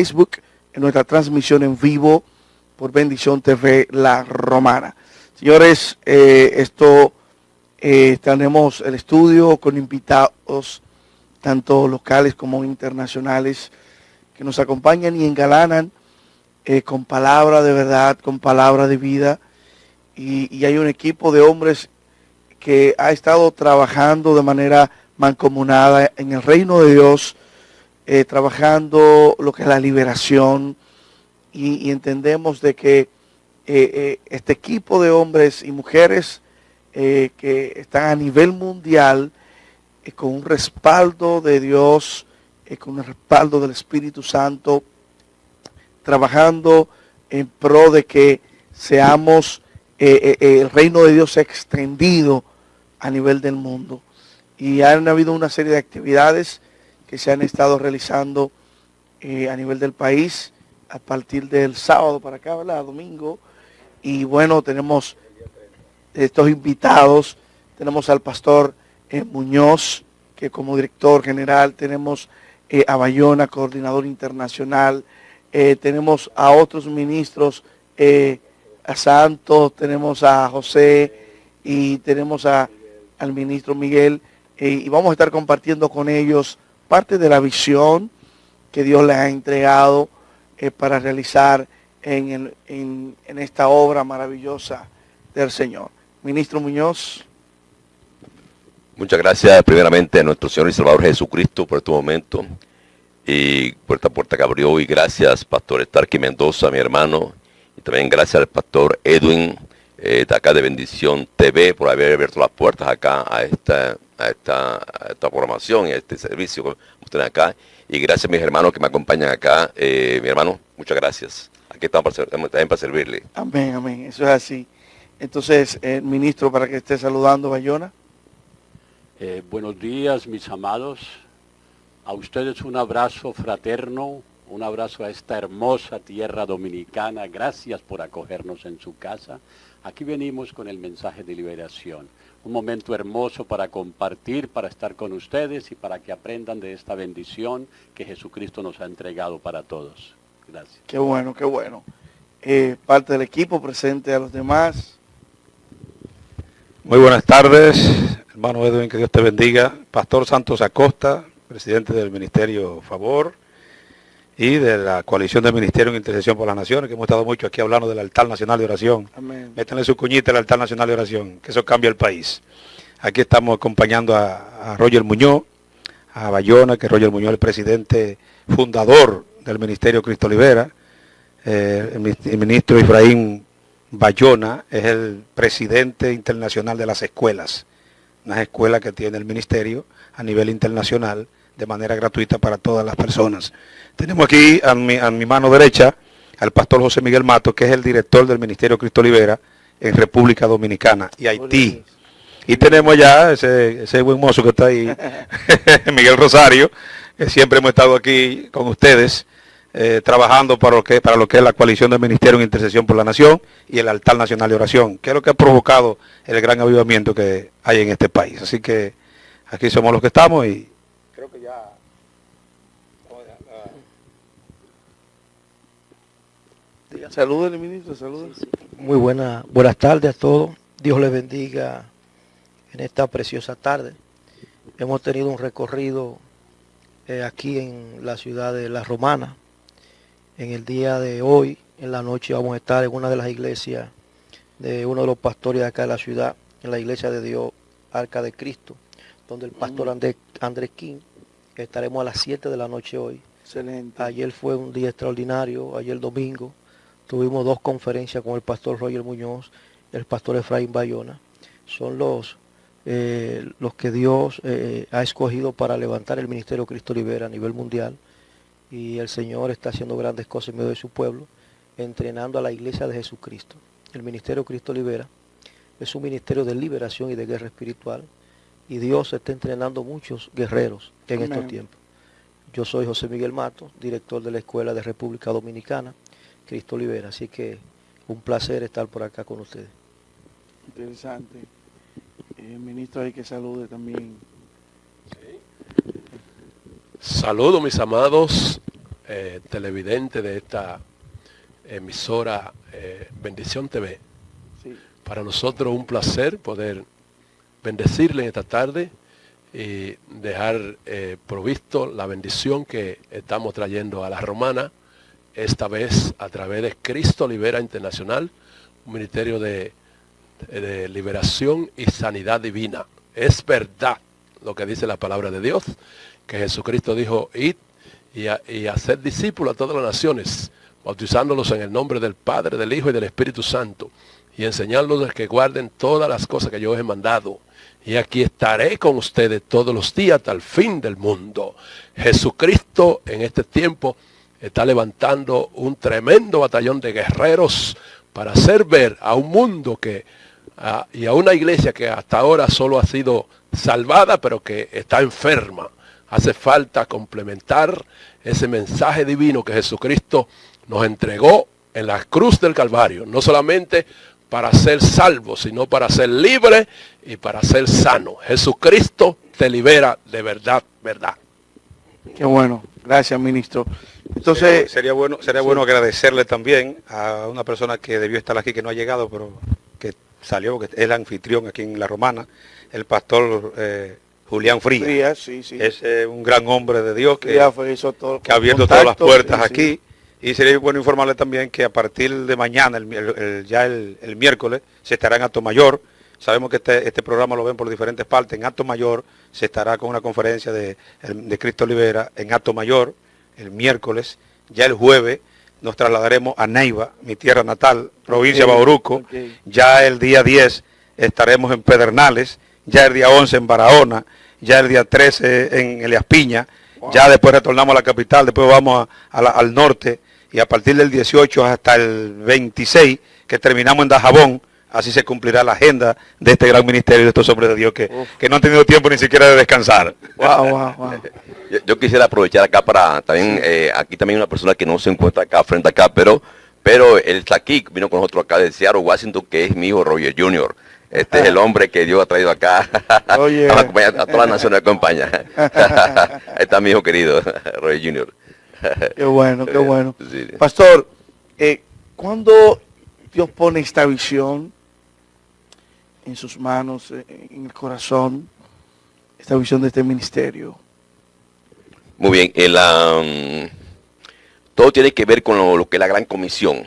Facebook, en nuestra transmisión en vivo por Bendición TV La Romana. Señores, eh, esto eh, tenemos el estudio con invitados tanto locales como internacionales que nos acompañan y engalanan eh, con palabra de verdad, con palabra de vida. Y, y hay un equipo de hombres que ha estado trabajando de manera mancomunada en el reino de Dios, eh, trabajando lo que es la liberación y, entendemos de que eh, eh, este equipo de hombres y mujeres que están a nivel mundial con un respaldo de Dios, con el respaldo del Espíritu Santo, trabajando en pro de que seamos, el reino de Dios extendido a nivel del mundo. Y han habido una serie de actividades que se han estado realizando eh, a nivel del país a partir del sábado para acá, ¿verdad? Domingo. Y bueno, tenemos estos invitados. Tenemos al pastor eh, Muñoz, que como director general, tenemos eh, a Bayona, coordinador internacional, tenemos a otros ministros, a Santos, tenemos a José y tenemos a, al ministro Miguel, y vamos a estar compartiendo con ellos parte de la visión que Dios les ha entregado eh, para realizar en, esta obra maravillosa del Señor. Ministro Muñoz. Muchas gracias primeramente a nuestro Señor y Salvador Jesucristo por este momento y por esta puerta que abrió y gracias Pastor Starky Mendoza, mi hermano, y también gracias al Pastor Edwin eh, de acá de Bendición TV por haber abierto las puertas acá a esta, a esta, a esta programación y a este servicio que ustedes acá y gracias a mis hermanos que me acompañan acá, eh, mi hermano, muchas gracias. Aquí estamos para, también para servirle. Amén, amén. Eso es así. Entonces, eh, ministro, para que esté saludando, Bayona. Eh, buenos días, mis amados. A ustedes un abrazo fraterno, un abrazo a esta hermosa tierra dominicana. Gracias por acogernos en su casa. Aquí venimos con el mensaje de liberación. Un momento hermoso para compartir, para estar con ustedes y para que aprendan de esta bendición que Jesucristo nos ha entregado para todos. Gracias. Qué bueno, qué bueno. Eh, parte del equipo presente a los demás. Muy buenas tardes, hermano Edwin, que Dios te bendiga. Pastor Santos Acosta, presidente del Ministerio Favor y de la Coalición de Ministerio en Intercesión por las Naciones, que hemos estado mucho aquí hablando del altar nacional de oración. Amén. Métanle su cuñita al altar nacional de oración, que eso cambia el país. Aquí estamos acompañando a, a Roger Muñoz, a Bayona, que Roger Muñoz es el presidente fundador del Ministerio Cristo Libera. Eh, el ministro Efraín Bayona es el presidente internacional de las escuelas, unas escuelas que tiene el ministerio a nivel internacional de manera gratuita para todas las personas. Tenemos aquí a mi, a mi mano derecha al pastor José Miguel Mato, que es el director del Ministerio Cristo Libera en República Dominicana y Haití. Y tenemos ya ese, ese buen mozo que está ahí, Miguel Rosario, que siempre hemos estado aquí con ustedes, eh, trabajando para lo, que, para lo que es la coalición del Ministerio en Intercesión por la Nación y el altar nacional de oración, que es lo que ha provocado el gran avivamiento que hay en este país. Así que aquí somos los que estamos y creo que ya... Salúdenle, ministro, salúdenle. Muy buena, buenas tardes a todos. Dios les bendiga en esta preciosa tarde. Hemos tenido un recorrido eh, aquí en la ciudad de La Romana. En el día de hoy, en la noche, vamos a estar en una de las iglesias de uno de los pastores de acá de la ciudad, en la iglesia de Dios, Arca de Cristo, donde el pastor Andrés, Andrés King, estaremos a las 7 de la noche hoy. Excelente. Ayer fue un día extraordinario, ayer domingo. Tuvimos dos conferencias con el pastor Roger Muñoz el pastor Efraín Bayona. Son los, eh, los que Dios eh, ha escogido para levantar el Ministerio Cristo Libera a nivel mundial. Y el Señor está haciendo grandes cosas en medio de su pueblo, entrenando a la iglesia de Jesucristo. El Ministerio Cristo Libera es un ministerio de liberación y de guerra espiritual. Y Dios está entrenando muchos guerreros en estos tiempos. Yo soy José Miguel Mato, director de la Escuela de República Dominicana, Cristo Libera. Así que un placer estar por acá con ustedes. Interesante. Eh, ministro, hay que salude también. Saludos mis amados eh, televidentes de esta emisora eh, Bendición TV. Para nosotros un placer poder bendecirle en esta tarde y dejar eh, provisto la bendición que estamos trayendo a la romana, esta vez a través de Cristo Libera Internacional, un ministerio de, liberación y sanidad divina. Es verdad lo que dice la palabra de Dios, que Jesucristo dijo, id y, y hacer discípulos a todas las naciones, bautizándolos en el nombre del Padre, del Hijo y del Espíritu Santo y enseñarlos que guarden todas las cosas que yo os he mandado. Y aquí estaré con ustedes todos los días hasta el fin del mundo. Jesucristo en este tiempo está levantando un tremendo batallón de guerreros para hacer ver a un mundo que y a una iglesia que hasta ahora solo ha sido salvada, pero que está enferma. Hace falta complementar ese mensaje divino que Jesucristo nos entregó en la cruz del Calvario. No solamente para ser salvo, sino para ser libre y para ser sano. Jesucristo te libera de verdad, verdad. Qué bueno, gracias ministro. Entonces sería, bueno, sería bueno agradecerle también a una persona que debió estar aquí que no ha llegado, pero que salió, que es el anfitrión aquí en La Romana, el pastor eh, Julián Frías. Es eh, un gran hombre de Dios que, que ha abierto todas las puertas aquí y sería bueno informarle también que a partir de mañana, ya el, miércoles, se estará en Acto Mayor. Sabemos que este, este, programa lo ven por diferentes partes. En Acto Mayor se estará con una conferencia de, Cristo Libera en Acto Mayor el miércoles. Ya el jueves nos trasladaremos a Neiva, mi tierra natal, provincia de Bauruco. Ya el día 10 estaremos en Pedernales. Ya el día 11 en Barahona. Ya el día 13 en Elias Piña. Ya después retornamos a la capital, después vamos al norte y a partir del 18 hasta el 26, que terminamos en Dajabón, así se cumplirá la agenda de este gran ministerio de estos hombres de Dios que, que no han tenido tiempo ni siquiera de descansar. Yo, quisiera aprovechar acá para también, eh, aquí también una persona que no se encuentra acá frente acá, pero pero él está aquí, vino con nosotros acá de Seattle, Washington, que es mi hijo Roger Jr. Este es el hombre que Dios ha traído acá. Oye. a, todas las naciones acompaña. Ahí está mi hijo querido, Roger Jr. Qué bueno, qué bueno. Pastor, eh, ¿cuándo Dios pone esta visión en sus manos, eh, en el corazón, esta visión de este ministerio? Muy bien, el, todo tiene que ver con lo, que es la gran comisión.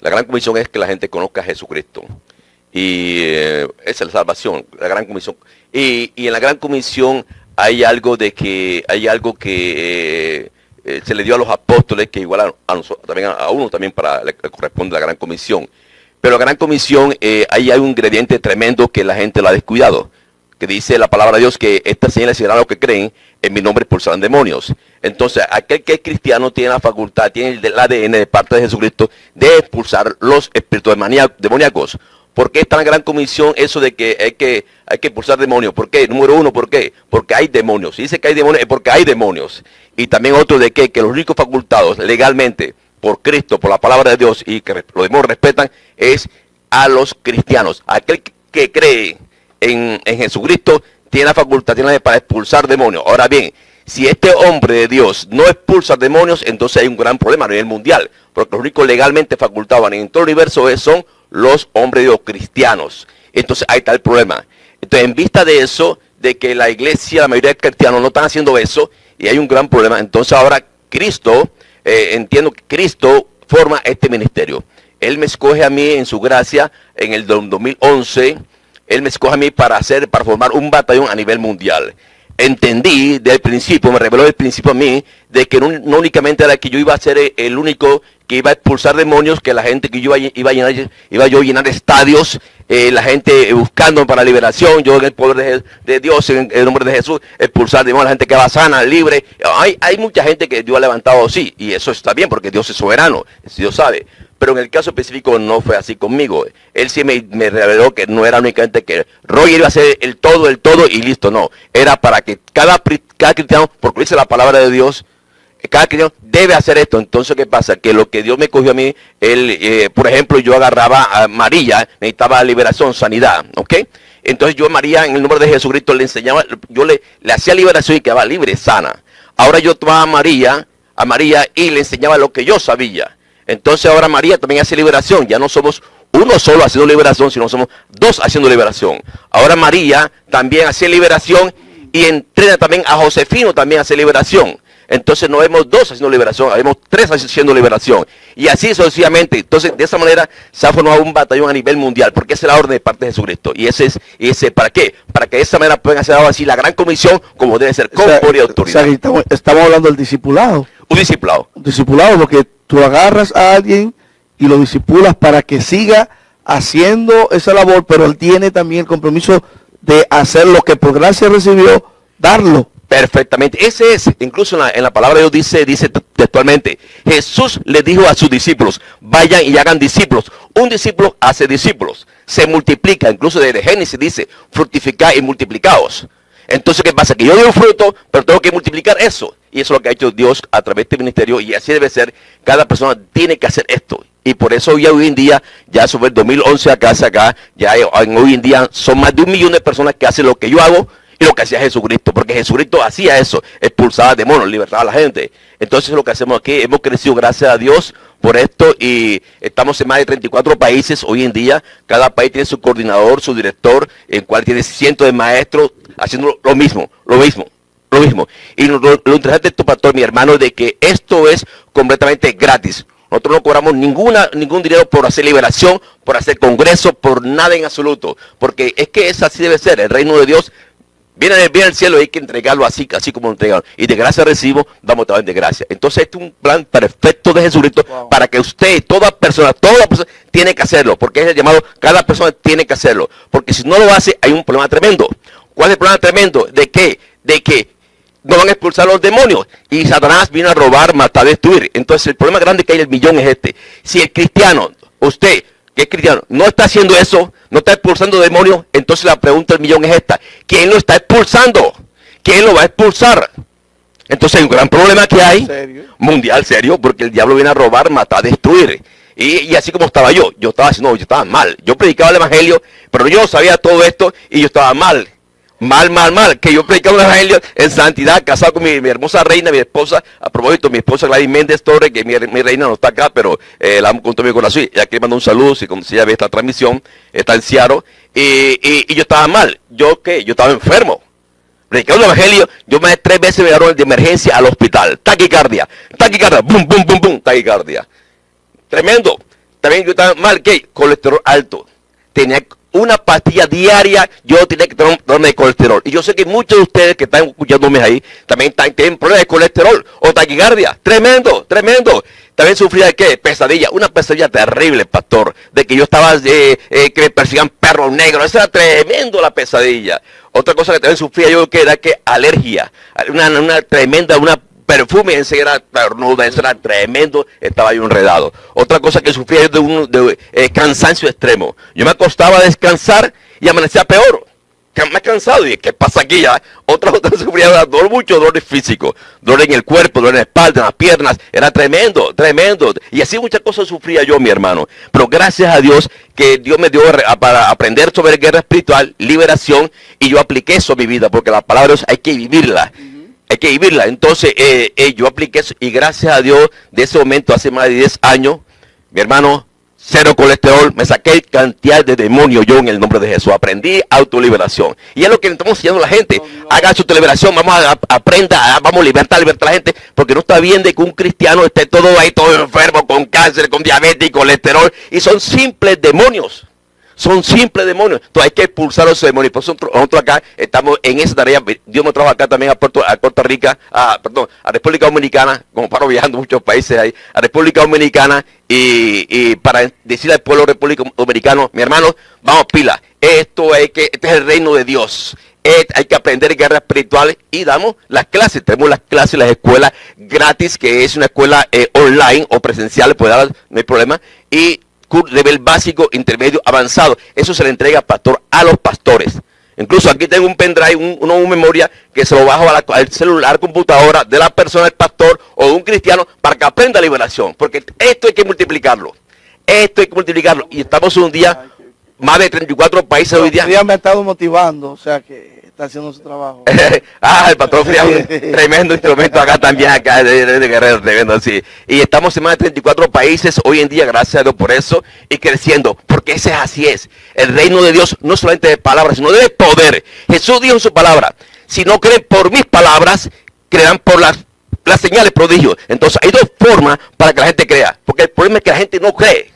La gran comisión es que la gente conozca a Jesucristo. Y eh, esa es la salvación, la gran comisión. Y, en la gran comisión hay algo de que, hay algo que eh, se le dio a los apóstoles, que igual a, nosotros, también a, uno también para le, corresponde la gran comisión. Pero la gran comisión, eh, ahí hay un ingrediente tremendo que la gente lo ha descuidado, que dice la palabra de Dios que estas señales serán los que creen, en mi nombre expulsarán demonios. Entonces, aquel que es cristiano tiene la facultad, tiene el ADN de parte de Jesucristo de expulsar los espíritus demoníacos. ¿Por qué es tan gran comisión eso de que hay que, hay que expulsar demonios? ¿Por qué? Número uno, ¿por qué? Porque hay demonios. Si dice que hay demonios es porque hay demonios. Y también otro de que, los únicos facultados legalmente por Cristo, por la palabra de Dios y que los demonios respetan, es a los cristianos. Aquel que cree en, Jesucristo tiene la facultad, tiene para expulsar demonios. Ahora bien, si este hombre de Dios no expulsa demonios, entonces hay un gran problema a nivel mundial. Porque los únicos legalmente facultados en todo el universo son los hombres de Dios cristianos. Entonces ahí está el problema. Entonces en vista de eso, de que la iglesia, la mayoría de cristianos no están haciendo eso, y hay un gran problema. Entonces ahora Cristo, eh, entiendo que Cristo forma este ministerio. Él me escoge a mí en su gracia en el 2011. Él me escoge a mí para hacer, para formar un batallón a nivel mundial. Entendí del principio, me reveló del principio a mí, de que no, únicamente era que yo iba a ser el único que iba a expulsar demonios, que la gente que yo iba, a llenar, iba yo a llenar estadios, eh, la gente buscando para liberación, yo en el poder de, Dios, en el nombre de Jesús, expulsar demonios, la gente que va sana, libre. Hay, hay mucha gente que Dios ha levantado, sí, y eso está bien porque Dios es soberano, Dios sabe. Pero en el caso específico no fue así conmigo. Él sí me, reveló que no era únicamente que Roger iba a ser el todo, el todo y listo, no. Era para que cada, cada cristiano, porque dice la palabra de Dios, cada cristiano debe hacer esto. Entonces, ¿qué pasa? Que lo que Dios me cogió a mí, él, eh, por ejemplo, yo agarraba a María, necesitaba liberación, sanidad, ¿ok? Entonces yo a María, en el nombre de Jesucristo, le enseñaba, yo le, le hacía liberación y quedaba libre, sana. Ahora yo tomaba a María, a María y le enseñaba lo que yo sabía. Entonces ahora María también hace liberación. Ya no somos uno solo haciendo liberación, sino somos dos haciendo liberación. Ahora María también hace liberación y entrena también a Josefino también hace liberación. Entonces no vemos dos haciendo liberación, vemos tres haciendo liberación. Y así sucesivamente. Entonces, de esa manera se ha formado un batallón a nivel mundial, porque esa es la orden de parte de Jesucristo. Y ese es, ese, ¿para qué? Para que de esa manera puedan hacer así la gran comisión, como debe ser, con O y autoridad. o sea, estamos, estamos hablando del discipulado. un discipulado. Un discipulado, porque tú agarras a alguien y lo disipulas para que siga haciendo esa labor, pero él tiene también el compromiso de hacer lo que por gracia recibió, darlo. Perfectamente. Ese es, incluso en la, en la palabra de Dios dice, dice textualmente, Jesús le dijo a sus discípulos, vayan y hagan discípulos. Un discípulo hace discípulos, se multiplica, incluso desde Génesis dice, fructificar y multiplicaos. Entonces, ¿qué pasa? Que yo doy un fruto, pero tengo que multiplicar eso. Y eso es lo que ha hecho Dios a través de este ministerio y así debe ser. Cada persona tiene que hacer esto. Y por eso ya hoy en día, ya sobre el 2011 acá, acá, ya hoy en día son más de un millón de personas que hacen lo que yo hago lo que hacía Jesucristo. Porque Jesucristo hacía eso, expulsaba demonios, libertaba a la gente. Entonces lo que hacemos aquí, hemos crecido gracias a Dios por esto y estamos en más de 34 países hoy en día. Cada país tiene su coordinador, su director, el cual tiene cientos de maestros haciendo lo mismo, lo mismo, lo mismo. Y lo, lo- interesante de esto, pastor, mi hermano, de que esto es completamente gratis. Nosotros no cobramos ninguna, ningún dinero por hacer liberación, por hacer congreso, por nada en absoluto. Porque es que es así debe ser. El reino de Dios viene, del- viene del cielo y hay que entregarlo así, así como lo entregaron. Y de gracia recibo, damos también de gracia. Entonces este es un plan perfecto de Jesucristo Wow. para que usted, toda persona, toda persona tiene que hacerlo. Porque es el llamado, cada persona tiene que hacerlo. Porque si no lo hace, hay un problema tremendo. ¿Cuál es el problema tremendo? ¿De qué? De que no van a expulsar a los demonios. Y Satanás vino a robar, matar, destruir. Entonces el problema grande que hay en el millón es este. Si el cristiano, usted, que es cristiano, no está haciendo eso, no está expulsando demonios, entonces la pregunta del millón es esta. ¿Quién lo está expulsando? ¿Quién lo va a expulsar? Entonces hay un gran problema que hay, ¿Serio? mundial serio, porque el diablo viene a robar, matar, destruir. Y, y así como estaba yo, yo estaba haciendo, yo estaba mal. Yo predicaba el evangelio, pero yo sabía todo esto y yo estaba mal. Mal, mal, mal. Que yo predicaba el evangelio en santidad, casado con mi, hermosa reina, mi esposa. A propósito, mi esposa Gladys Méndez Torres, que mi, reina no está acá, pero eh, la amo con todo mi corazón. Y aquí le mando un saludo, si, como si ella ve esta transmisión, está en Seattle. Y, y- yo estaba mal. ¿Yo qué? Yo estaba enfermo. Predicando el evangelio, yo me tres veces me llevaron de emergencia al hospital. Taquicardia, taquicardia, bum, bum, bum, bum, taquicardia. Tremendo. También yo estaba mal, ¿qué? Colesterol alto. Tenía una pastilla diaria, yo tenía que de colesterol. Y yo sé que muchos de ustedes que están escuchándome ahí también están, tienen problemas de colesterol o taquicardia. Tremendo, tremendo. También sufría de qué? Pesadilla. Una pesadilla terrible, pastor. De que yo estaba, eh, eh, que me persigan perros negros. Eso era tremendo la pesadilla. Otra cosa que también sufría yo que era que alergia. Una, una tremenda, una perfume ese era tornuda, eso era tremendo, estaba yo enredado. Otra cosa que sufría yo de un de, eh, cansancio extremo. Yo me acostaba a descansar y amanecía peor. He cansado y ¿qué pasa aquí ya? Otra otra sufría dolor, mucho dolor físico, dolor en el cuerpo, dolor en la espalda, en las piernas, era tremendo, tremendo. Y así muchas cosas sufría yo, mi hermano. Pero gracias a Dios que Dios me dio para aprender sobre guerra espiritual, liberación, y yo apliqué eso a mi vida, porque la palabra de Dios hay que vivirla hay que vivirla. Entonces, eh, eh, yo apliqué eso y gracias a Dios, de ese momento, hace más de 10 años, mi hermano, cero colesterol, me saqué cantidad de demonios yo en el nombre de Jesús. Aprendí autoliberación. Y es lo que estamos enseñando a la gente. Haga su liberación, vamos a, a- aprenda, a- vamos a libertar, libertar a la gente, porque no está bien de que un cristiano esté todo ahí, todo enfermo, con cáncer, con diabetes y colesterol, y son simples demonios. Son simples demonios. Entonces hay que expulsar a esos demonios. Nosotros, acá estamos en esa tarea. Dios me trajo acá también a, Puerto, a Costa Rica, a, perdón, a República Dominicana, como paro viajando muchos países ahí, a República Dominicana y, y para decirle al pueblo República Dominicano, mi hermano, vamos pila. Esto es que este es el reino de Dios. Hay que aprender guerras espirituales y damos las clases. Tenemos las clases las escuelas gratis, que es una escuela eh, online o presencial, puede dar, no hay problema. Y cur- nivel básico, intermedio, avanzado. Eso se le entrega, pastor, a los pastores. Incluso aquí tengo un pendrive, un, una memoria que se lo bajo a la- al celular, computadora de la persona, del pastor o un cristiano para que aprenda liberación. Porque esto hay que multiplicarlo. Esto hay que multiplicarlo. Y estamos un día, más de 34 países. Hoy día me ha estado motivando, o sea que está haciendo su trabajo. ah, el patrón Fría, un tremendo instrumento acá también, acá de Guerrero, tremendo así. Y estamos en más de 34 países hoy en día, gracias a Dios por eso, y creciendo, porque ese es así es. El reino de Dios no solamente de palabras, sino de poder. Jesús dijo en su palabra, si no creen por mis palabras, creerán por las, las señales prodigios. Entonces hay dos formas para que la gente crea, porque el problema es que la gente no cree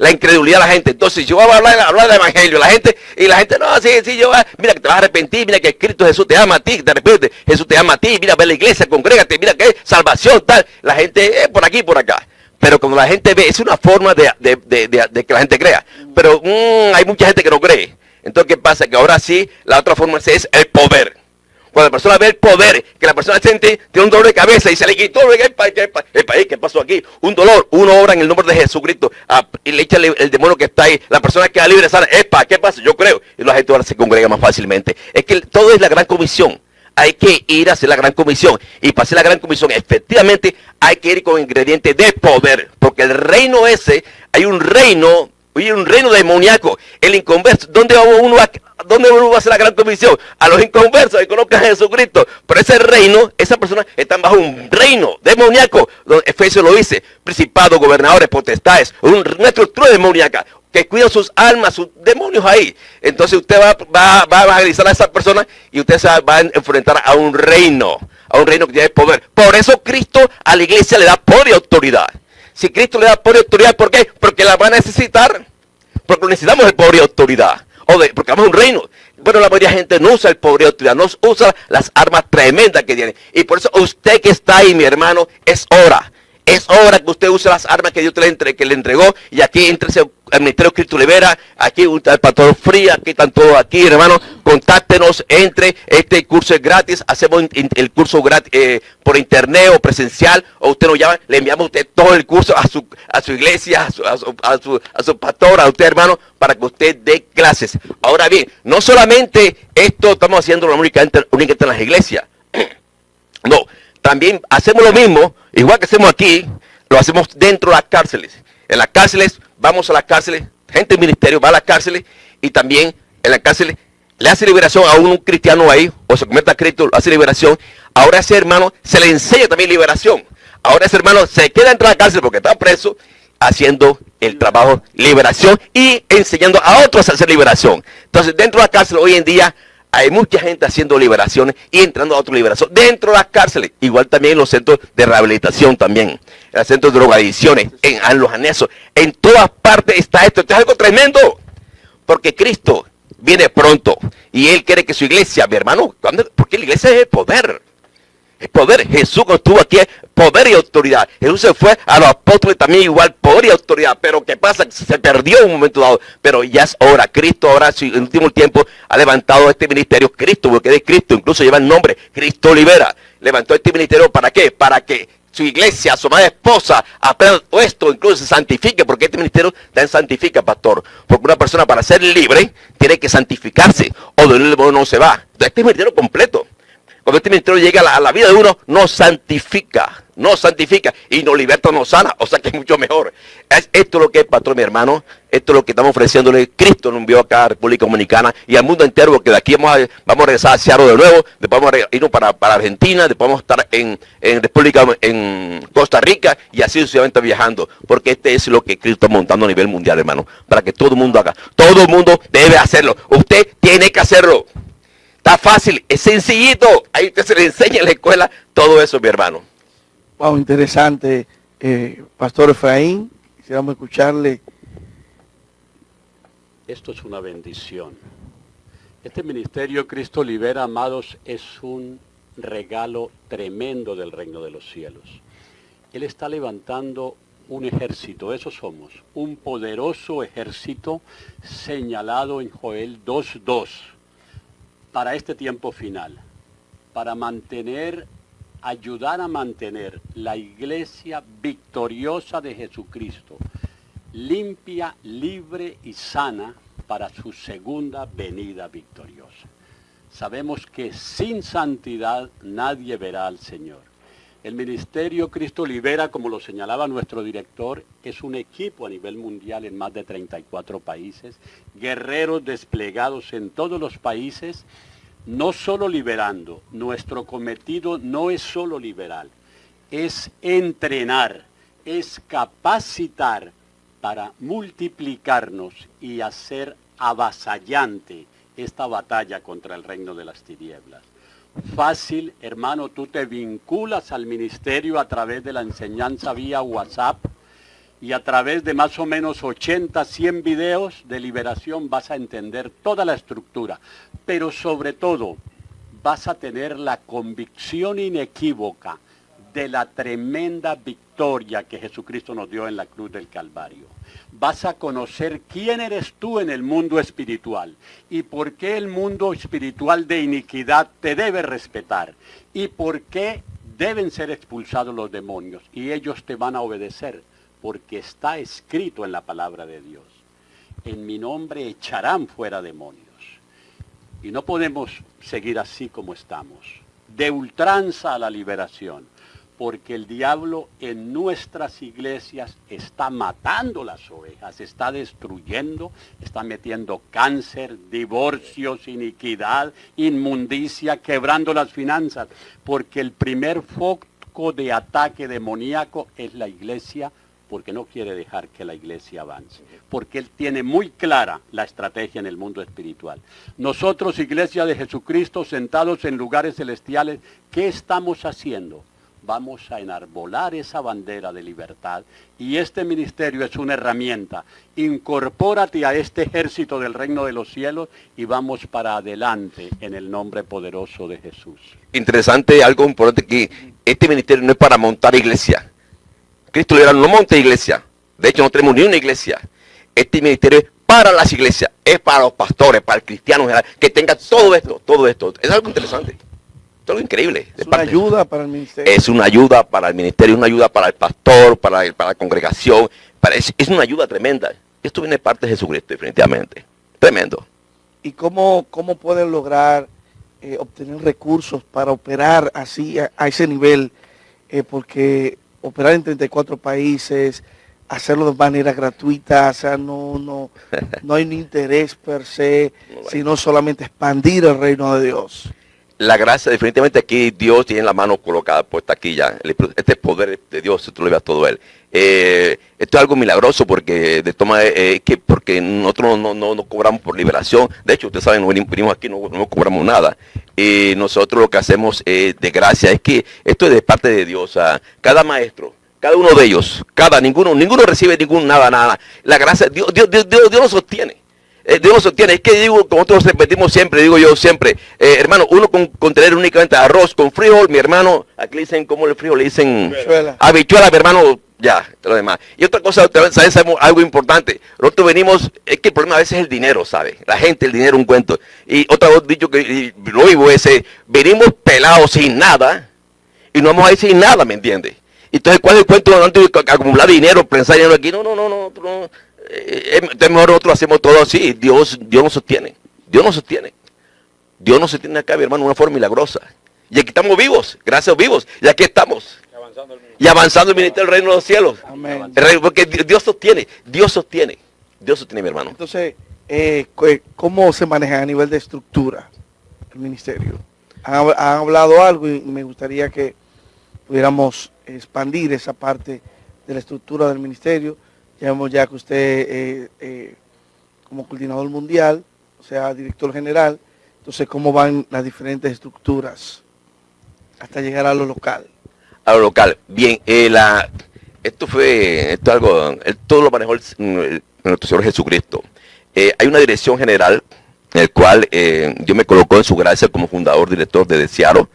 la incredulidad de la gente. Entonces yo voy a hablar, hablar del evangelio, la gente, y la gente, no, sí, sí, yo, mira que te vas a arrepentir, mira que Cristo Jesús te ama a ti, te arrepientes, Jesús te ama a ti, mira, ve la iglesia, congrégate, mira que salvación, tal. La gente, eh, por aquí, por acá. Pero cuando la gente ve, es una forma de, de, de, de que la gente crea. Pero mmm, hay mucha gente que no cree. Entonces, ¿qué pasa? Que ahora sí, la otra forma es el poder. Cuando la persona ve el poder, que la persona siente, tiene un dolor de cabeza y se le quitó el país, el ¿qué pasó aquí? Un dolor, uno obra en el nombre de Jesucristo ah, y le echa el, el, demonio que está ahí. La persona queda libre, sana, epa, ¿qué pasa? Yo creo. Y la gente ahora se congrega más fácilmente. Es que todo es la gran comisión. Hay que ir a hacer la gran comisión. Y para hacer la gran comisión, efectivamente, hay que ir con ingredientes de poder. Porque el reino ese, hay un reino Oye, un reino demoníaco. El inconverso. ¿Dónde va uno a, dónde uno va a hacer la gran comisión? A los inconversos que conozcan a Jesucristo. Pero ese reino, esa persona están bajo un reino demoníaco. Donde Efesios lo dice. Principados, gobernadores, potestades. Un, una estructura demoníaca. Que cuidan sus almas, sus demonios ahí. Entonces usted va, va, va a evangelizar a esa persona y usted se va a enfrentar a un reino. A un reino que tiene poder. Por eso Cristo a la iglesia le da poder y autoridad. Si Cristo le da poder autoridad, ¿por qué? Porque la va a necesitar. Porque necesitamos el poder y autoridad. O de, porque vamos a un reino. Bueno, la mayoría de gente no usa el poder y autoridad, no usa las armas tremendas que tiene. Y por eso usted que está ahí, mi hermano, es hora. Es hora que usted use las armas que Dios le, entre, que le entregó. Y aquí entre el Ministerio Cristo Libera, aquí el Pastor Fría, aquí están todos aquí, hermano. Contáctenos, entre, este curso es gratis, hacemos el curso gratis eh, por internet o presencial, o usted nos llama, le enviamos a usted todo el curso a su, a su iglesia, a su, a su, a su, a su pastor, a usted hermano, para que usted dé clases. Ahora bien, no solamente esto estamos haciendo únicamente, únicamente en las iglesias, no, también hacemos lo mismo, igual que hacemos aquí, lo hacemos dentro de las cárceles. En las cárceles, vamos a las cárceles, gente del ministerio va a las cárceles y también en las cárceles le hace liberación a un cristiano ahí, o se convierte a Cristo, hace liberación. Ahora ese hermano se le enseña también liberación. Ahora ese hermano se queda dentro de la cárcel porque está preso, haciendo el trabajo liberación y enseñando a otros a hacer liberación. Entonces, dentro de la cárcel hoy en día hay mucha gente haciendo liberaciones y entrando a otra liberación dentro de las cárceles. Igual también en los centros de rehabilitación también. En los centros de drogadicciones, en, en los anexos. En todas partes está esto. Esto es algo tremendo. Porque Cristo viene pronto. Y Él quiere que su iglesia, mi hermano, porque la iglesia es el poder. Poder. Jesús estuvo aquí, poder y autoridad. Jesús se fue a los apóstoles también igual, poder y autoridad. Pero ¿qué pasa? Se perdió en un momento dado. Pero ya es hora. Cristo ahora, en el último tiempo, ha levantado este ministerio. Cristo, porque de Cristo, incluso lleva el nombre. Cristo libera. Levantó este ministerio para qué? Para que su iglesia, su madre esposa, aprenda esto, incluso se santifique, porque este ministerio también santifica, pastor. Porque una persona para ser libre tiene que santificarse, o de nuevo no se va. Este ministerio completo. Cuando este ministerio llega a la, vida de uno, nos santifica, nos santifica y nos liberta, nos sana, o sea que es mucho mejor. Es, esto es lo que es, pastor, mi hermano, esto es lo que estamos ofreciéndole. Cristo nos envió acá a República Dominicana y al mundo entero, porque de aquí vamos a, vamos a regresar a Seattle de nuevo, después vamos a irnos para, para Argentina, después vamos a estar en, en República, en Costa Rica y así sucesivamente viajando, porque este es lo que Cristo está montando a nivel mundial, hermano, para que todo el mundo haga. Todo el mundo debe hacerlo. Usted tiene que hacerlo. Está fácil, es sencillito. Ahí usted se le enseña en la escuela todo eso, mi hermano. Wow, interesante. Eh, Pastor Efraín, quisiéramos escucharle. Esto es una bendición. Este ministerio Cristo Libera, amados, es un regalo tremendo del reino de los cielos. Él está levantando un ejército, eso somos, un poderoso ejército señalado en Joel 2.2 para este tiempo final, para mantener, ayudar a mantener la iglesia victoriosa de Jesucristo, limpia, libre y sana para su segunda venida victoriosa. Sabemos que sin santidad nadie verá al Señor. El Ministerio Cristo Libera, como lo señalaba nuestro director, es un equipo a nivel mundial en más de 34 países, guerreros desplegados en todos los países, no solo liberando, nuestro cometido no es solo liberal, es entrenar, es capacitar para multiplicarnos y hacer avasallante esta batalla contra el reino de las tinieblas. Fácil, hermano, tú te vinculas al ministerio a través de la enseñanza vía WhatsApp y a través de más o menos 80, 100 videos de liberación vas a entender toda la estructura. Pero sobre todo, vas a tener la convicción inequívoca de la tremenda victoria que Jesucristo nos dio en la cruz del Calvario. Vas a conocer quién eres tú en el mundo espiritual y por qué el mundo espiritual de iniquidad te debe respetar y por qué deben ser expulsados los demonios y ellos te van a obedecer porque está escrito en la palabra de Dios. En mi nombre echarán fuera demonios. Y no podemos seguir así como estamos. De ultranza a la liberación porque el diablo en nuestras iglesias está matando las ovejas, está destruyendo, está metiendo cáncer, divorcios, iniquidad, inmundicia, quebrando las finanzas, porque el primer foco de ataque demoníaco es la iglesia porque no quiere dejar que la iglesia avance, porque él tiene muy clara la estrategia en el mundo espiritual. Nosotros, iglesia de Jesucristo, sentados en lugares celestiales, ¿qué estamos haciendo? Vamos a enarbolar esa bandera de libertad y este ministerio es una herramienta. Incorpórate a este ejército del reino de los cielos y vamos para adelante en el nombre poderoso de Jesús. Interesante, algo importante que este ministerio no es para montar iglesia. Cristo le no monta iglesia. De hecho, no tenemos ni una iglesia. Este ministerio es para las iglesias, es para los pastores, para el cristiano general, que tenga todo esto, todo esto. Es algo interesante algo increíble. Es una ayuda para el ministerio. Es una ayuda para el ministerio, una ayuda para el pastor, para, para la congregación. Para, es, una ayuda tremenda. Esto viene de parte de Jesucristo, definitivamente. Tremendo. ¿Y cómo, cómo pueden lograr eh, obtener recursos para operar así, a, ese nivel? Eh, porque operar en 34 países, hacerlo de manera gratuita, o sea, no, no, no hay un interés per se, sino solamente expandir el reino de Dios la gracia, definitivamente aquí Dios tiene la mano colocada puesta aquí ya. Este poder de Dios, tú lo veas todo él. Eh, esto es algo milagroso porque de toma eh, que porque nosotros no, no, cobramos por liberación. De hecho, ustedes saben, venimos aquí, no, no cobramos nada. Y nosotros lo que hacemos de gracia es que esto es de parte de Dios. cada maestro, cada uno de ellos, cada ninguno, ninguno recibe ningún nada, nada. La gracia, Dios, Dios, Dios, Dios, Dios lo sostiene. Eh, Dios sostiene. Es que digo, como nosotros repetimos siempre, digo yo siempre, eh, hermano, uno con, tener únicamente arroz con frijol, mi hermano, aquí le dicen como el frijol, le dicen habichuela, mi hermano, ya, lo demás. Y otra cosa, ¿sabes? Algo importante. Nosotros venimos, es que el problema a veces es el dinero, ¿sabe? La gente, el dinero, un cuento. Y otra vez dicho que lo vivo ese, venimos pelados sin nada y no vamos a ir sin nada, ¿me entiendes? Entonces, ¿cuál es el cuento de acumular dinero, pensar dinero aquí? No, no, no, no, no eh, es mejor nosotros hacemos todo así. Dios, Dios nos sostiene. Dios nos sostiene. Dios nos sostiene acá, mi hermano, de una forma milagrosa. Y aquí estamos vivos, gracias vivos. Y aquí estamos. Y avanzando el ministerio del reino de los cielos. Amén. porque Dios sostiene, Dios sostiene. Dios sostiene, mi hermano. Entonces, eh, ¿cómo se maneja a nivel de estructura el ministerio? Han, hablado algo y me gustaría que pudiéramos expandir esa parte de la estructura del ministerio vemos ya que usted eh, eh, como coordinador mundial, o sea, director general, entonces cómo van las diferentes estructuras hasta llegar a lo local. A lo local. Bien, eh, esto fue, esto algo, todo lo manejó el, nuestro Señor Jesucristo. hay una dirección general en el cual Dios me colocó en su gracia como fundador, director de Desearo.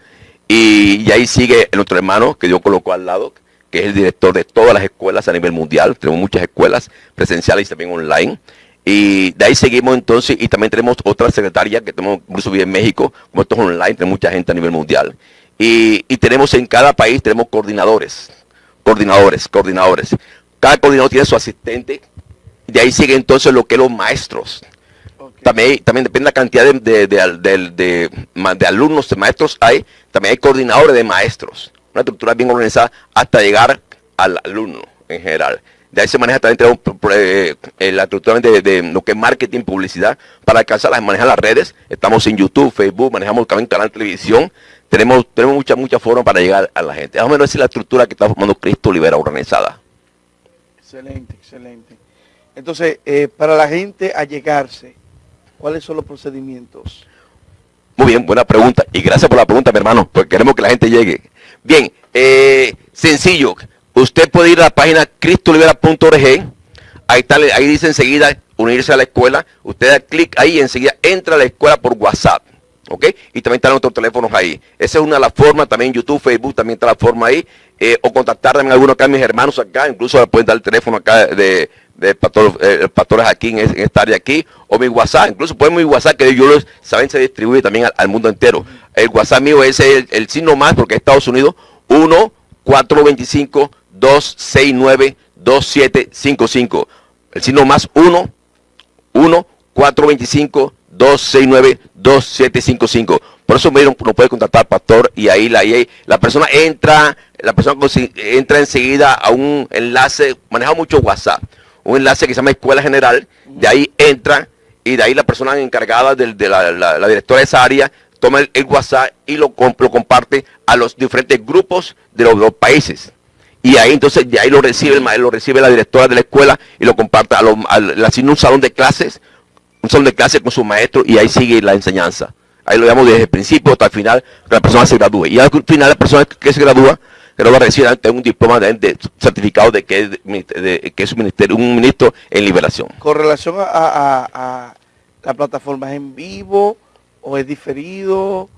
Y, y, ahí sigue otro hermano que Dios colocó al lado, que es el director de todas las escuelas a nivel mundial. Tenemos muchas escuelas presenciales y también online. Y de ahí seguimos entonces, y también tenemos otra secretaria que tenemos incluso en México, como esto es online, tenemos mucha gente a nivel mundial. Y, tenemos en cada país, tenemos coordinadores, coordinadores, coordinadores. Cada coordinador tiene su asistente, de ahí sigue entonces lo que los maestros. También, también depende de la cantidad de, de, de, alumnos, de maestros hay, también hay coordinadores de maestros una estructura bien organizada hasta llegar al alumno en general. De ahí se maneja también eh, eh, la estructura de, de, lo que es marketing, publicidad, para alcanzar, manejar las redes. Estamos en YouTube, Facebook, manejamos también canal de televisión. Tenemos, tenemos muchas, muchas formas para llegar a la gente. Más o menos es la estructura que está formando Cristo Libera organizada. Excelente, excelente. Entonces, eh, para la gente allegarse, ¿cuáles son los procedimientos? Muy bien, buena pregunta. Y gracias por la pregunta, mi hermano, porque queremos que la gente llegue. Bien, eh, sencillo. Usted puede ir a la página cristolibera.org. Ahí, ahí dice enseguida unirse a la escuela. Usted da clic ahí y enseguida entra a la escuela por WhatsApp. ¿Ok? Y también están nuestros teléfonos ahí. Esa es una de las formas. También YouTube, Facebook también está la forma ahí. Eh, o contactar también a algunos acá, mis hermanos acá. Incluso pueden dar el teléfono acá de, de pastor, eh, pastores aquí en, esta área aquí. O mi WhatsApp. Incluso pueden mi WhatsApp que yo los saben se distribuye también al, al, mundo entero. El WhatsApp mío es el, el signo más porque es Estados Unidos. 1 425 269 2755. El signo más 1 1 425 269 2755. Por eso me nos puede contactar pastor y ahí la, ahí la persona entra, la persona entra enseguida a un enlace, maneja mucho WhatsApp, un enlace que se llama Escuela General, de ahí entra y de ahí la persona encargada de, de la, la, la, directora de esa área toma el, el WhatsApp y lo, lo, comparte a los diferentes grupos de los, los, países. Y ahí entonces de ahí lo recibe, el, lo recibe la directora de la escuela y lo comparte a, lo, a, a un salón de clases un salón de clase con su maestro y ahí sigue la enseñanza. Ahí lo llamamos desde el principio hasta el final, que la persona se gradúe. Y al final la persona que se gradúa, que lo va a recibir un diploma de, de certificado de que, de, que es un, ministerio, un ministro en liberación. Con relación a, a, a la plataforma, ¿es en vivo o es diferido?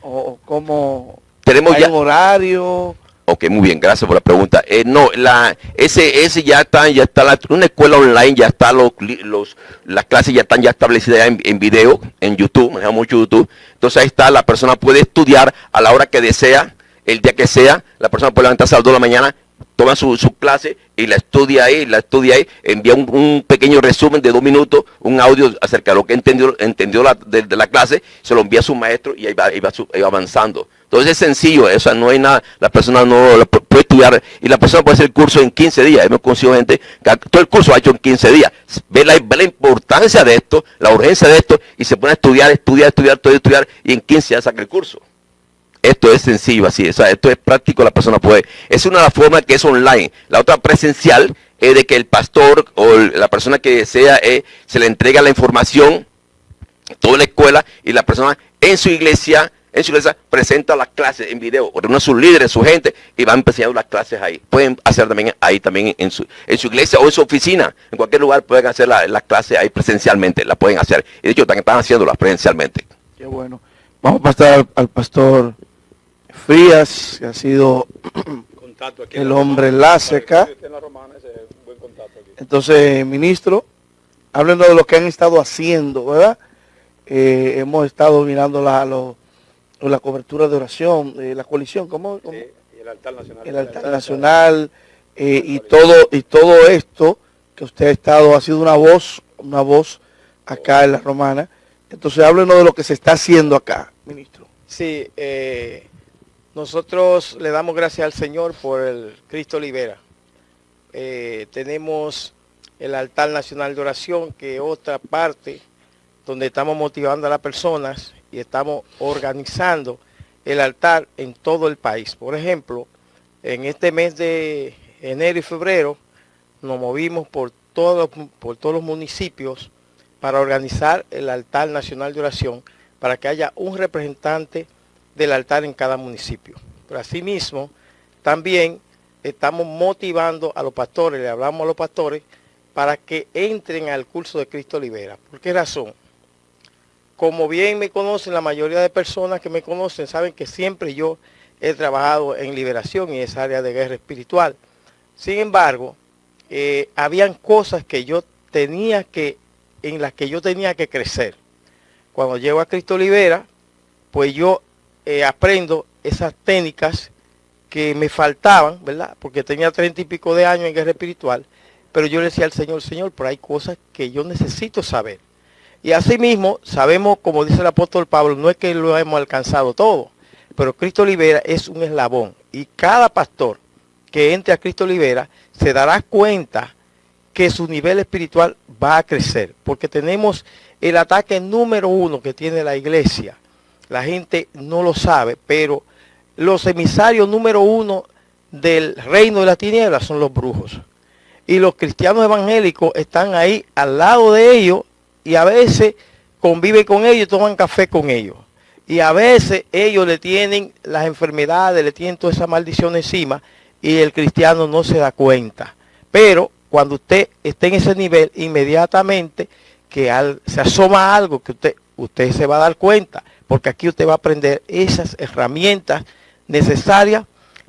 ¿O cómo tenemos ya un horario? Ok, muy bien, gracias por la pregunta. Eh, no, la, ese, ese ya está, ya está la, una escuela online, ya está los, los, las clases ya están ya establecidas en, en video, en YouTube, manejamos mucho YouTube. Entonces ahí está, la persona puede estudiar a la hora que desea, el día que sea, la persona puede levantarse a las 2 de la mañana, toma su, clase y la estudia ahí, la estudia ahí, envía un, pequeño resumen de dos minutos, un audio acerca de lo que entendió, entendió la, de, la clase, se lo envía a su maestro y ahí va, ahí va, su, avanzando. Entonces es sencillo, o sea, no hay nada, la persona no puede estudiar y la persona puede hacer el curso en 15 días. Hemos conocido gente que todo el curso ha hecho en 15 días. Ve la, ve la importancia de esto, la urgencia de esto y se pone a estudiar, estudiar, estudiar, todo estudiar y en 15 días saca el curso. Esto es sencillo así, o sea, esto es práctico, la persona puede. Es una de las formas que es online. La otra presencial es de que el pastor o la persona que desea eh, se le entrega la información, toda la escuela y la persona en su iglesia en su iglesia presenta las clases en video, reúne a sus líderes, su gente, y van enseñando las clases ahí. Pueden hacer también ahí también en su, en su iglesia o en su oficina, en cualquier lugar pueden hacer las la clases ahí presencialmente, la pueden hacer. Y de hecho también están haciéndolas presencialmente. Qué bueno. Vamos a pasar al pastor Frías, que ha sido el hombre enlace acá. Entonces, ministro, háblenos de lo que han estado haciendo, ¿verdad? Eh, hemos estado mirando la, la cobertura de oración, eh, la coalición, ¿cómo? cómo? Sí, y el altar nacional. El altar nacional eh, y todo y todo esto que usted ha estado, ha sido una voz, una voz acá en la romana. Entonces háblenos de lo que se está haciendo acá, ministro. Sí, eh, nosotros le damos gracias al Señor por el Cristo Libera. Eh, tenemos el altar nacional de oración, que es otra parte donde estamos motivando a las personas y estamos organizando el altar en todo el país. Por ejemplo, en este mes de enero y febrero nos movimos por, por todos los municipios para organizar el altar nacional de oración para que haya un representante del altar en cada municipio. Pero asimismo, también estamos motivando a los pastores, le hablamos a los pastores, para que entren al curso de Cristo Libera. ¿Por qué razón? como bien me conocen, la mayoría de personas que me conocen saben que siempre yo he trabajado en liberación y esa área de guerra espiritual. Sin embargo, eh, habían cosas que yo tenía que, en las que yo tenía que crecer. Cuando llego a Cristo Libera, pues yo eh, aprendo esas técnicas que me faltaban, ¿verdad? Porque tenía treinta y pico de años en guerra espiritual, pero yo le decía al Señor, Señor, pero hay cosas que yo necesito saber. Y asimismo, sabemos, como dice el apóstol Pablo, no es que lo hemos alcanzado todo, pero Cristo Libera es un eslabón. Y cada pastor que entre a Cristo Libera se dará cuenta que su nivel espiritual va a crecer, porque tenemos el ataque número uno que tiene la iglesia. La gente no lo sabe, pero los emisarios número uno del reino de la tiniebla son los brujos. Y los cristianos evangélicos están ahí al lado de ellos y a veces conviven con ellos y toman café con ellos. Y a veces ellos le tienen las enfermedades, le tienen toda esa maldición encima y el cristiano no se da cuenta. Pero cuando usted esté en ese nivel, inmediatamente que se asoma algo que usted, usted se va a dar cuenta, porque aquí usted va a aprender esas herramientas necesarias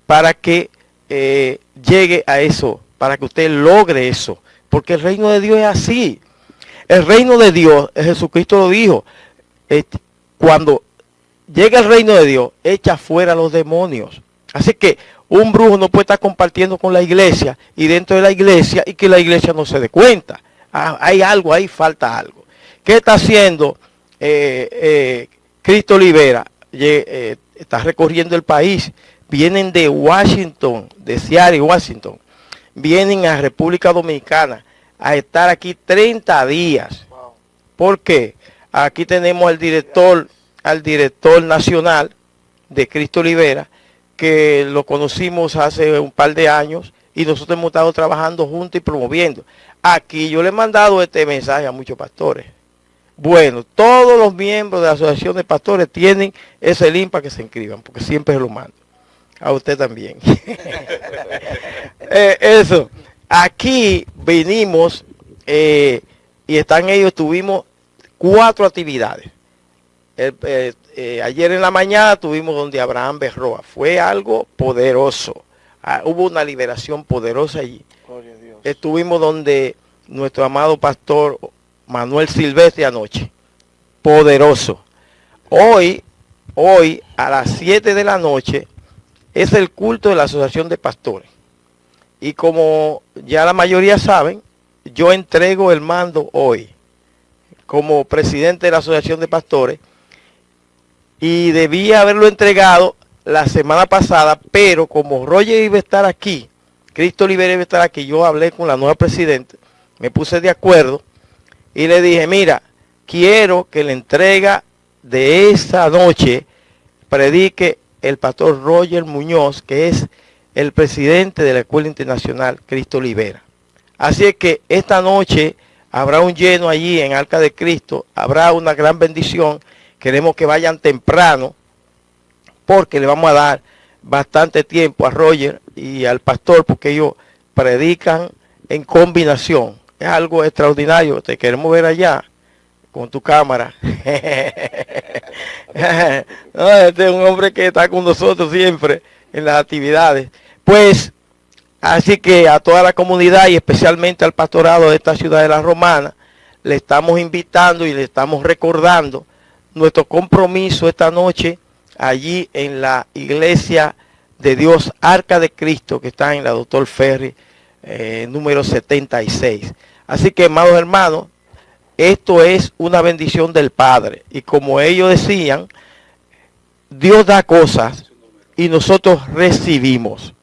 para que eh, llegue a eso, para que usted logre eso. Porque el reino de Dios es así. El reino de Dios, Jesucristo lo dijo, cuando llega el reino de Dios, echa fuera los demonios. Así que un brujo no puede estar compartiendo con la iglesia y dentro de la iglesia y que la iglesia no se dé cuenta. Ah, hay algo ahí, falta algo. ¿Qué está haciendo eh, eh, Cristo Olivera? Eh, está recorriendo el país. Vienen de Washington, de Seattle, Washington. Vienen a República Dominicana a estar aquí 30 días. ¿Por qué? Aquí tenemos al director, al director nacional de Cristo Olivera, que lo conocimos hace un par de años y nosotros hemos estado trabajando juntos y promoviendo. Aquí yo le he mandado este mensaje a muchos pastores. Bueno, todos los miembros de la Asociación de Pastores tienen ese link para que se inscriban, porque siempre se lo mando. A usted también. Eh, eso. Aquí venimos eh, y están ellos, tuvimos cuatro actividades. Eh, ayer en la mañana tuvimos donde Abraham Berroa. Fue algo poderoso. Ah, hubo una liberación poderosa allí. Estuvimos donde nuestro amado pastor Manuel Silvestre anoche. Poderoso. Hoy, hoy a las 7 de la noche es el culto de la Asociación de Pastores. Y como ya la mayoría saben, yo entrego el mando hoy como presidente de la Asociación de Pastores y debía haberlo entregado la semana pasada, pero como Roger iba a estar aquí, Cristo Olivera iba a estar aquí, yo hablé con la nueva presidenta, me puse de acuerdo y le dije, mira, quiero que la entrega de esa noche predique el pastor Roger Muñoz, que es el presidente de la Escuela Internacional Cristo Libera. Así es que esta noche habrá un lleno allí en Arca de Cristo, habrá una gran bendición. Queremos que vayan temprano porque le vamos a dar bastante tiempo a Roger y al pastor porque ellos predican en combinación. Es algo extraordinario, te queremos ver allá con tu cámara. este es un hombre que está con nosotros siempre en las actividades. Pues, así que a toda la comunidad y especialmente al pastorado de esta ciudad de la Romana, le estamos invitando y le estamos recordando nuestro compromiso esta noche allí en la iglesia de Dios Arca de Cristo que está en la Doctor Ferry eh, número 76. Así que, amados hermanos, esto es una bendición del Padre. Y como ellos decían, Dios da cosas y nosotros recibimos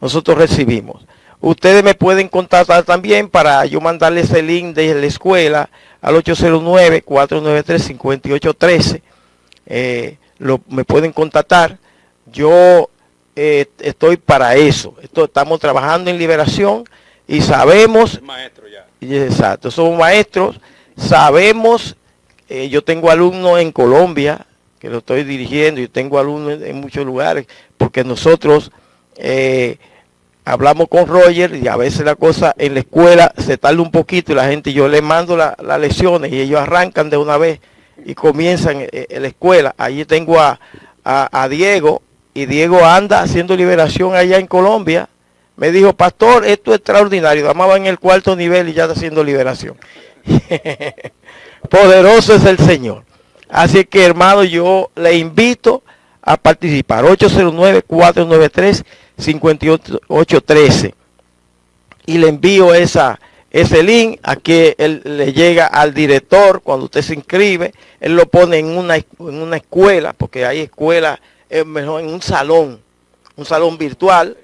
nosotros recibimos. Ustedes me pueden contactar también para yo mandarles el link de la escuela al 809-493-5813. Eh, me pueden contactar. Yo eh, estoy para eso. estamos trabajando en liberación y sabemos... Maestro ya. Exacto, somos maestros. Sabemos, eh, yo tengo alumnos en Colombia que lo estoy dirigiendo. Yo tengo alumnos en muchos lugares porque nosotros eh, hablamos con Roger y a veces la cosa en la escuela se tarda un poquito y la gente, yo le mando las lecciones y ellos arrancan de una vez y comienzan en, la escuela. Allí tengo a, Diego y Diego anda haciendo liberación allá en Colombia. Me dijo, pastor, esto es extraordinario. Amaba en el cuarto nivel y ya está haciendo liberación. Poderoso es el Señor. Así que hermano, yo le invito a participar. 809-493-5813. Y le envío esa, ese link a que él le llega al director cuando usted se inscribe. Él lo pone en una, en una escuela, porque hay escuelas, es mejor en un salón, un salón virtual.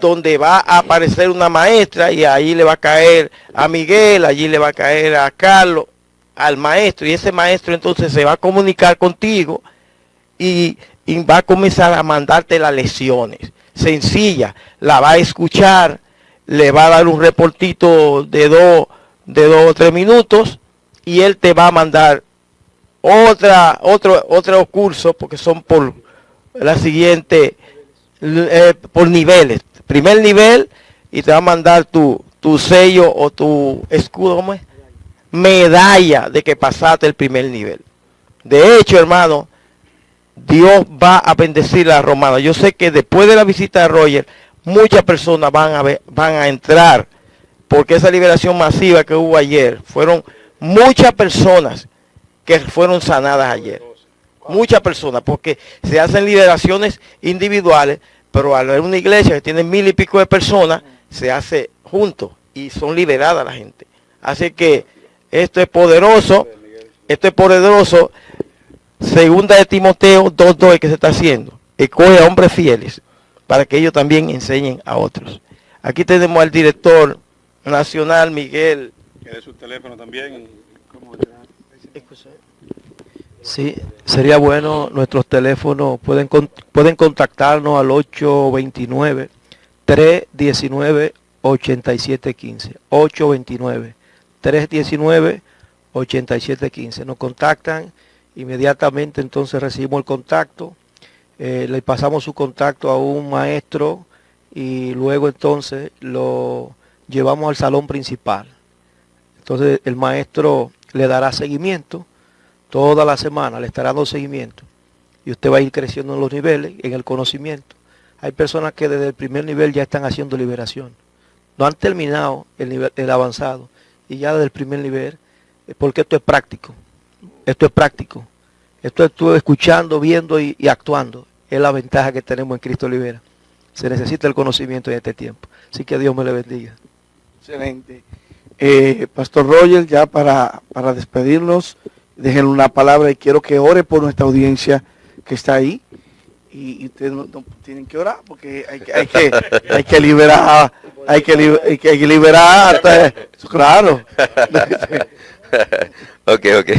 Donde va a aparecer una maestra y ahí le va a caer a Miguel, allí le va a caer a Carlos, al maestro, y ese maestro entonces se va a comunicar contigo y, va a comenzar a mandarte las lecciones. Sencilla, la va a escuchar, le va a dar un reportito de dos, de dos o tres minutos y él te va a mandar otra, otro, otro curso, porque son por la siguiente, eh, por niveles. Primer nivel y te va a mandar tu, tu sello o tu escudo, ¿cómo es? Medalla de que pasaste el primer nivel. De hecho, hermano, Dios va a bendecir a Romana. Yo sé que después de la visita de Roger, muchas personas van a, ver, van a entrar, porque esa liberación masiva que hubo ayer, fueron muchas personas que fueron sanadas ayer. Muchas personas, porque se hacen liberaciones individuales, pero al haber una iglesia que tiene mil y pico de personas, se hace junto y son liberadas la gente. Así que esto es poderoso, esto es poderoso. Segunda de Timoteo 2.2 que se está haciendo. Escoge a hombres fieles para que ellos también enseñen a otros. Aquí tenemos al director nacional, Miguel. ¿Quiere su teléfono también? Sí, sería bueno, nuestros teléfonos pueden, pueden contactarnos al 829-319-8715. 829-319-8715. Nos contactan, inmediatamente entonces recibimos el contacto, eh, le pasamos su contacto a un maestro y luego entonces lo llevamos al salón principal. Entonces el maestro le dará seguimiento toda la semana, le estará dando seguimiento. Y usted va a ir creciendo en los niveles, en el conocimiento. Hay personas que desde el primer nivel ya están haciendo liberación. No han terminado el, nivel, el avanzado. Y ya desde el primer nivel, eh, porque esto es práctico. Esto es práctico. Esto estuve escuchando, viendo y, actuando. Es la ventaja que tenemos en Cristo Libera. Se necesita el conocimiento en este tiempo. Así que Dios me le bendiga. Excelente. Eh, Pastor Roger, ya para, para despedirnos, déjenle una palabra y quiero que ore por nuestra audiencia que está ahí. Y, ustedes no, tienen que orar porque hay que, hay que, hay que liberar, hay que, hay que, liberar, hasta, claro. ok, ok.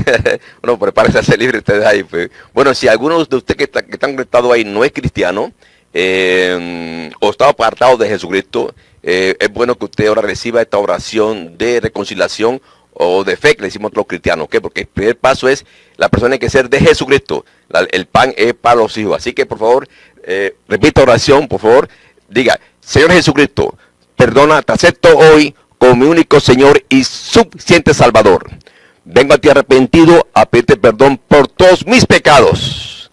bueno, prepárense a ser libre ustedes ahí. Pues. Bueno, si alguno de ustedes que, está, que están conectados ahí no es cristiano eh, o está apartado de Jesucristo, eh, es bueno que usted ahora reciba esta oración de reconciliación o de fe que le decimos los cristianos, ¿ok? Porque el primer paso es la persona hay que ser de Jesucristo. El pan es para los hijos. Así que por favor, eh, repita oración, por favor. Diga, Señor Jesucristo, perdona, te acepto hoy como mi único Señor y suficiente Salvador. Vengo a ti arrepentido a pedirte perdón por todos mis pecados.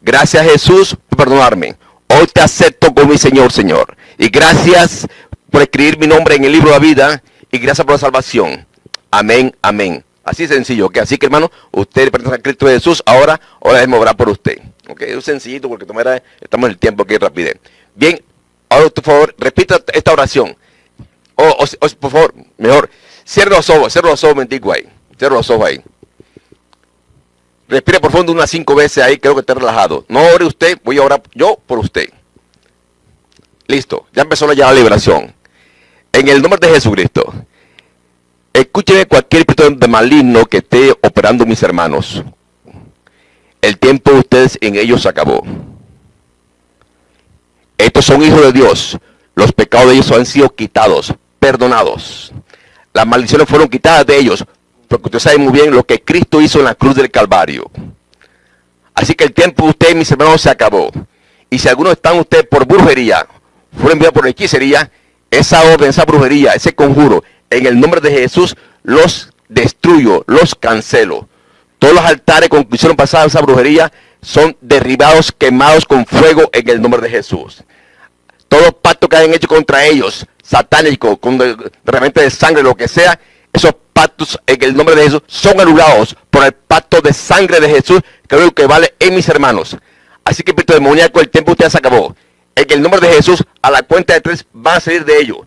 Gracias Jesús por perdonarme. Hoy te acepto como mi Señor, Señor. Y gracias por escribir mi nombre en el libro de la vida. Y gracias por la salvación. Amén, amén. Así sencillo, ¿ok? Así que hermano, usted pertenece a Cristo Jesús, ahora, ahora déjeme orar por usted. ¿Ok? Es sencillito porque tomara, estamos en el tiempo que rapidez. Bien, ahora por favor, repita esta oración. O, por favor, mejor, cierre los ojos, cierre los ojos un momentico ahí. Cierre los ojos ahí. Respire profundo unas cinco veces ahí, creo que esté relajado. No ore usted, voy a orar yo por usted. Listo, ya empezó la liberación. En el nombre de Jesucristo. Escúcheme cualquier espíritu de maligno que esté operando mis hermanos. El tiempo de ustedes en ellos se acabó. Estos son hijos de Dios. Los pecados de ellos han sido quitados, perdonados. Las maldiciones fueron quitadas de ellos. Porque usted sabe muy bien lo que Cristo hizo en la cruz del Calvario. Así que el tiempo de ustedes, mis hermanos, se acabó. Y si algunos están ustedes por brujería, fueron enviados por hechicería, esa orden, esa brujería, ese conjuro, en el nombre de Jesús los destruyo, los cancelo. Todos los altares con que hicieron pasar esa brujería son derribados, quemados con fuego en el nombre de Jesús. Todos los pactos que hayan hecho contra ellos, satánicos, con de, de repente de sangre, lo que sea, esos pactos en el nombre de Jesús son anulados por el pacto de sangre de Jesús, que es que vale en mis hermanos. Así que, espíritu demoníaco, el tiempo usted se acabó. En el nombre de Jesús, a la cuenta de tres, van a salir de ellos.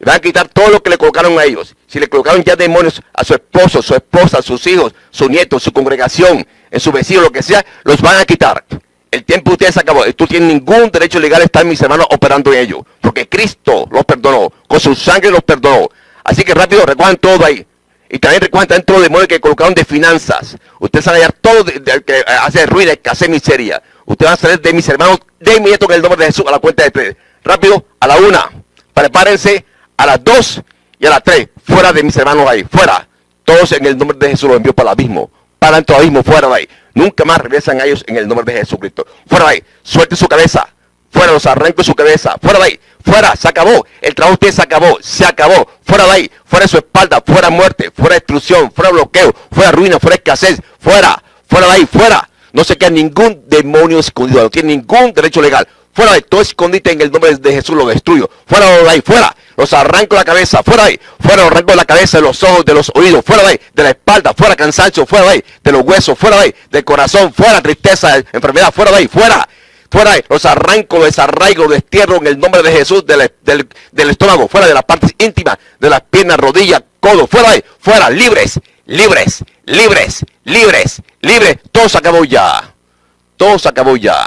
Van a quitar todo lo que le colocaron a ellos. Si le colocaron ya demonios a su esposo, su esposa, sus hijos, su nieto, su congregación, en su vecino, lo que sea, los van a quitar. El tiempo de ustedes se acabó. Tú tienes ningún derecho legal de estar mis hermanos operando en ellos. Porque Cristo los perdonó. Con su sangre los perdonó. Así que rápido recojan todo ahí. Y también recuerden también todos los demonios que colocaron de finanzas. Ustedes van a hallar todo de, que hace ruido, hace miseria. Ustedes van a salir de mis hermanos de inmediato en el nombre de Jesús a la cuenta de tres. Rápido, a la una. Prepárense a las dos y a las tres. Fuera de mis hermanos ahí. Fuera. Todos en el nombre de Jesús los envío para el abismo. Para del abismo. Fuera de ahí. Nunca más regresan a ellos en el nombre de Jesucristo. Fuera de ahí. Suelte su cabeza. Fuera los arranco su cabeza. Fuera de ahí. Fuera, se acabó. El trabajo de ustedes se acabó. Se acabó. Fuera de ahí. Fuera de su espalda. Fuera muerte. Fuera destrucción. Fuera bloqueo. Fuera ruina. Fuera escasez. Fuera. Fuera de ahí. Fuera. No se queda ningún demonio escondido. No tiene ningún derecho legal. Fuera de ahí. Todo escondite en el nombre de Jesús lo destruyo. Fuera de ahí. Fuera. Los arranco la cabeza. Fuera de ahí. Fuera los arranco de la cabeza, de los ojos, de los oídos. Fuera de ahí. De la espalda. Fuera cansancio. Fuera de ahí. De los huesos. Fuera de ahí. Del corazón. Fuera tristeza. Enfermedad. Fuera de ahí. Fuera fuera los arranco, los desarraigo, destierro en el nombre de Jesús del, estómago, fuera de las partes íntimas, de las piernas, rodillas, codo, fuera ahí, fuera, libres, libres, libres, libres, libres, todo se acabó ya, todo se acabó ya.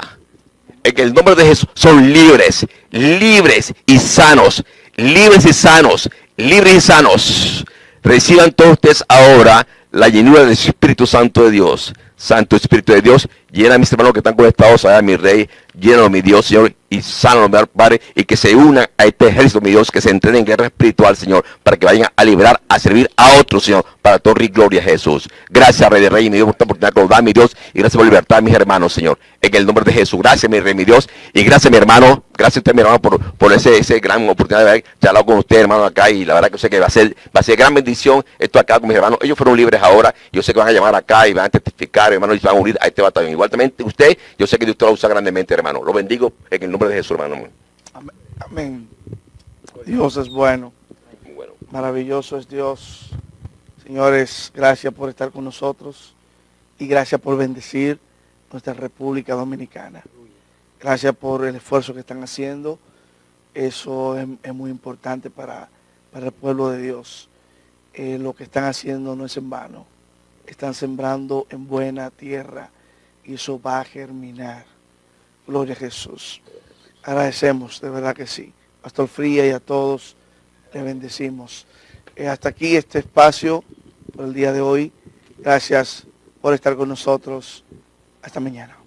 En el nombre de Jesús son libres, libres y sanos, libres y sanos, libres y sanos. Reciban todos ustedes ahora la llenura del Espíritu Santo de Dios. Santo Espíritu de Dios, llena a mis hermanos que están conectados allá, mi Rey, llena mi Dios, Señor, y sano, Padre, y que se unan a este ejército, mi Dios, que se entrenen en guerra espiritual, Señor, para que vayan a liberar, a servir a otros, Señor, para torre y gloria a Jesús. Gracias, Rey de Rey, mi Dios, por esta oportunidad que nos da, mi Dios, y gracias por libertad mis hermanos, Señor, en el nombre de Jesús. Gracias, mi Rey, mi Dios, y gracias, mi hermano, gracias a usted, mi hermano, por, por ese, ese gran oportunidad de haber charlado con usted, hermano, acá, y la verdad que sé que va a ser, va a ser gran bendición esto acá con mis hermanos. Ellos fueron libres ahora, yo sé que van a llamar acá y van a testificar, hermano, y van a unir a este batallón. Igualmente, usted, yo sé que Dios lo usa grandemente, hermano. Lo bendigo en el nombre de Jesús, hermano. Amén. Dios es bueno. Maravilloso es Dios. Señores, gracias por estar con nosotros y gracias por bendecir nuestra República Dominicana. Gracias por el esfuerzo que están haciendo. Eso es, muy importante para, el pueblo de Dios. Eh, lo que están haciendo no es en vano. Están sembrando en buena tierra y eso va a germinar. Gloria a Jesús. Agradecemos, de verdad que sí. Pastor Fría y a todos le bendecimos. Eh, hasta aquí este espacio por el día de hoy. Gracias por estar con nosotros. Hasta mañana.